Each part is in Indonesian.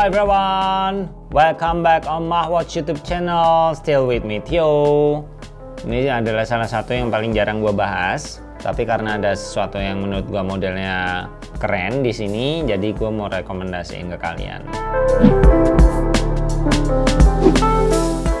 Hello everyone, welcome back on Mahwatch YouTube channel. Still with me Tio. Ini adalah salah satu yang paling jarang gue bahas, tapi karena ada sesuatu yang menurut gue modelnya keren di sini, jadi gue mau rekomendasiin ke kalian.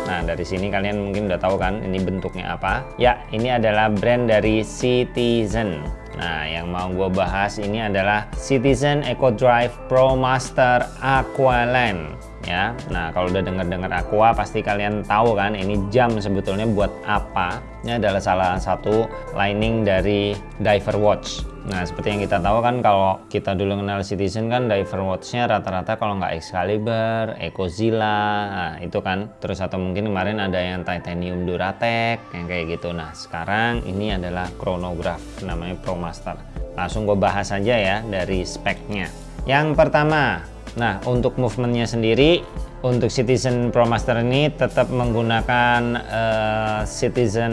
Nah dari sini kalian mungkin udah tahu kan ini bentuknya apa? Ya ini adalah brand dari Citizen. Nah yang mau gue bahas ini adalah Citizen Eco Drive Pro Master Aqualand ya. Nah, kalau udah dengar-dengar Aqua pasti kalian tahu kan ini jam sebetulnya buat apa? Ini adalah salah satu lining dari diver watch. Nah, seperti yang kita tahu kan kalau kita dulu kenal Citizen kan diver watchnya rata-rata kalau nggak Excalibur, Ecozilla, nah itu kan. Terus atau mungkin kemarin ada yang Titanium Duratec yang kayak gitu. Nah, sekarang ini adalah chronograph namanya ProMaster. Langsung gue bahas aja ya dari speknya. Yang pertama, Nah, untuk movementnya sendiri, untuk Citizen ProMaster ini tetap menggunakan uh, Citizen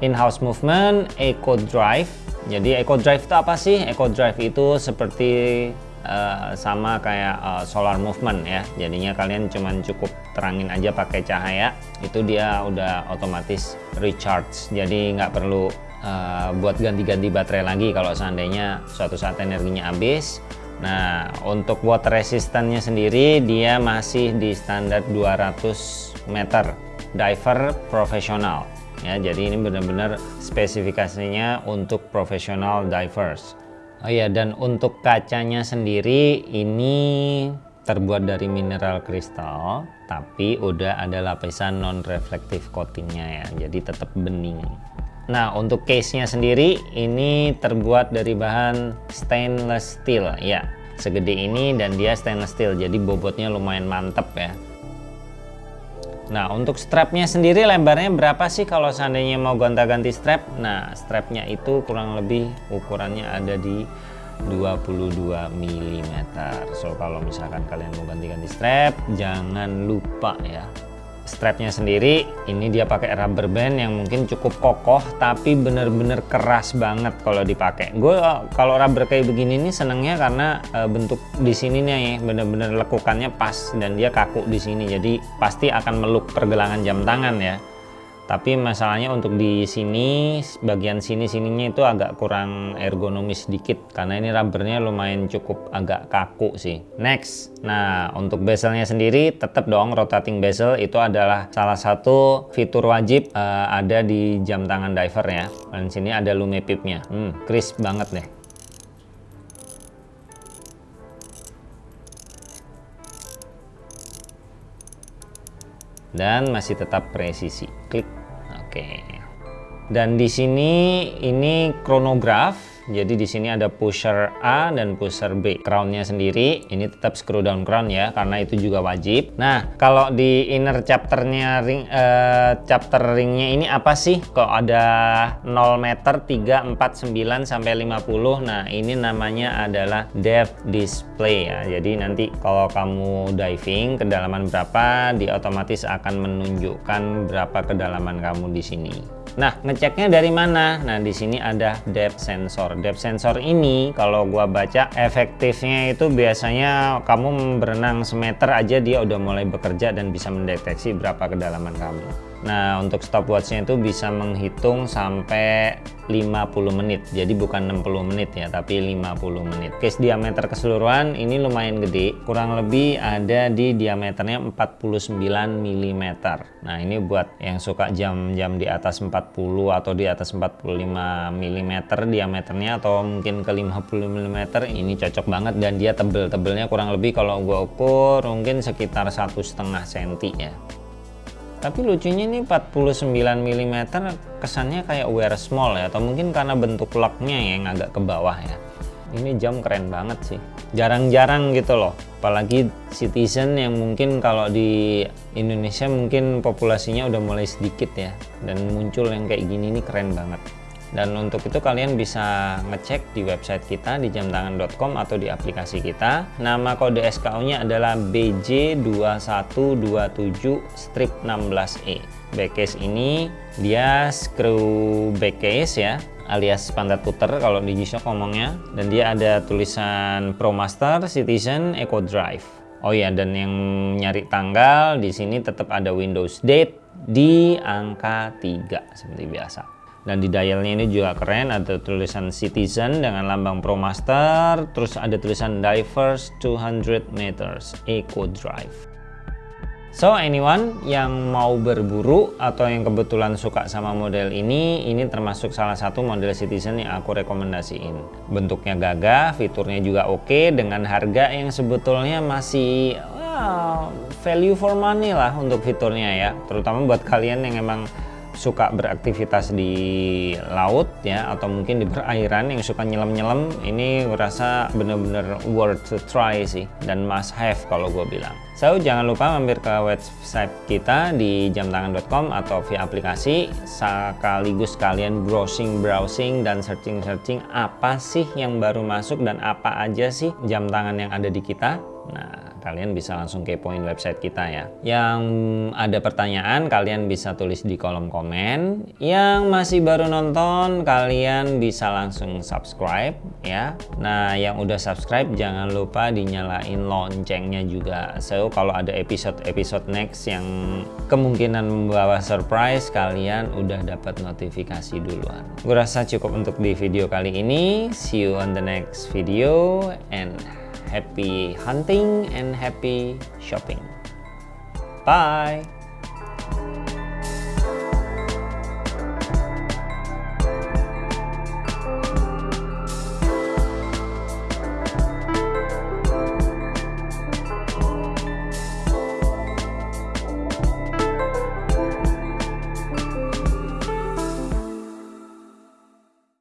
in-house movement Eco Drive. Jadi Eco Drive itu apa sih? Eco Drive itu seperti uh, sama kayak uh, solar movement ya. Jadinya kalian cuman cukup terangin aja pakai cahaya, itu dia udah otomatis recharge. Jadi nggak perlu uh, buat ganti-ganti baterai lagi kalau seandainya suatu saat energinya habis Nah, untuk water resistannya sendiri dia masih di standar 200 meter diver profesional. Ya, jadi ini benar-benar spesifikasinya untuk profesional divers. Oh iya, dan untuk kacanya sendiri ini terbuat dari mineral kristal, tapi udah ada lapisan non reflektif coatingnya ya, jadi tetap bening. Nah untuk case-nya sendiri ini terbuat dari bahan stainless steel ya. Segede ini dan dia stainless steel jadi bobotnya lumayan mantep ya. Nah untuk strapnya sendiri lebarnya berapa sih kalau seandainya mau gonta-ganti strap? Nah strapnya itu kurang lebih ukurannya ada di 22 mm So kalau misalkan kalian mau ganti-ganti strap jangan lupa ya strapnya sendiri ini dia pakai rubber band yang mungkin cukup kokoh tapi bener-bener keras banget kalau dipakai. Gue kalau rubber kayak begini nih senengnya karena e, bentuk di sini nih bener-bener lekukannya pas dan dia kaku di sini. Jadi pasti akan meluk pergelangan jam tangan ya tapi masalahnya untuk di sini bagian sini sininya itu agak kurang ergonomis sedikit. Karena ini rubbernya lumayan cukup agak kaku sih. Next. Nah untuk bezelnya sendiri tetap dong rotating bezel. Itu adalah salah satu fitur wajib uh, ada di jam tangan diver ya dan sini ada lume pipnya. Hmm, crisp banget deh. Dan masih tetap presisi. Klik Oke. Dan di sini ini kronograf jadi di sini ada pusher A dan pusher B. Crownnya sendiri ini tetap screw down crown ya karena itu juga wajib. Nah kalau di inner chapternya ring eh, chapter ringnya ini apa sih? Kok ada 0 meter 3, 4, 9 sampai 50. Nah ini namanya adalah depth display ya. Jadi nanti kalau kamu diving kedalaman berapa, dia otomatis akan menunjukkan berapa kedalaman kamu di sini. Nah, ngeceknya dari mana? Nah, di sini ada depth sensor. Depth sensor ini kalau gua baca efektifnya itu biasanya kamu berenang semeter aja dia udah mulai bekerja dan bisa mendeteksi berapa kedalaman kamu. Nah untuk stopwatchnya itu bisa menghitung sampai 50 menit. Jadi bukan 60 menit ya tapi 50 menit. Case diameter keseluruhan ini lumayan gede. Kurang lebih ada di diameternya 49 mm nah ini buat yang suka jam-jam di atas 40 atau di atas 45 mm diameternya atau mungkin ke 50 mm ini cocok banget dan dia tebel-tebelnya kurang lebih kalau gua ukur mungkin sekitar satu setengah senti ya tapi lucunya ini 49 mm kesannya kayak wear small ya atau mungkin karena bentuk locknya yang agak ke bawah ya. Ini jam keren banget sih. Jarang-jarang gitu loh. Apalagi citizen yang mungkin kalau di Indonesia mungkin populasinya udah mulai sedikit ya. Dan muncul yang kayak gini ini keren banget dan untuk itu kalian bisa ngecek di website kita di jamtangan.com atau di aplikasi kita. Nama kode SKU nya adalah BJ2127-16E backcase ini dia screw backcase ya alias pantat puter kalau di G-Shock ngomongnya. Dan dia ada tulisan ProMaster Citizen Eco Drive. Oh ya, dan yang nyari tanggal di sini tetap ada Windows Date di angka 3 seperti biasa. Dan di dialnya ini juga keren, ada tulisan Citizen dengan lambang ProMaster, terus ada tulisan Diverse 200 meters Eco Drive. So anyone yang mau berburu atau yang kebetulan suka sama model ini, ini termasuk salah satu model Citizen yang aku rekomendasiin. Bentuknya gagah, fiturnya juga oke, dengan harga yang sebetulnya masih well, value for money lah untuk fiturnya ya. Terutama buat kalian yang emang suka beraktivitas di laut ya atau mungkin di perairan yang suka nyelam-nyelam ini gue rasa bener-bener worth to try sih dan must have kalau gue bilang. So jangan lupa mampir ke website kita di jamtangan.com atau via aplikasi sekaligus kalian browsing-browsing dan searching-searching apa sih yang baru masuk dan apa aja sih jam tangan yang ada di kita nah kalian bisa langsung kepoin website kita ya. Yang ada pertanyaan kalian bisa tulis di kolom komen. Yang masih baru nonton kalian bisa langsung subscribe ya. Nah yang udah subscribe jangan lupa dinyalain loncengnya juga. So kalau ada episode-episode next yang kemungkinan membawa surprise kalian udah dapat notifikasi duluan. Gue rasa cukup untuk di video kali ini. See you on the next video and happy hunting and happy shopping. Bye!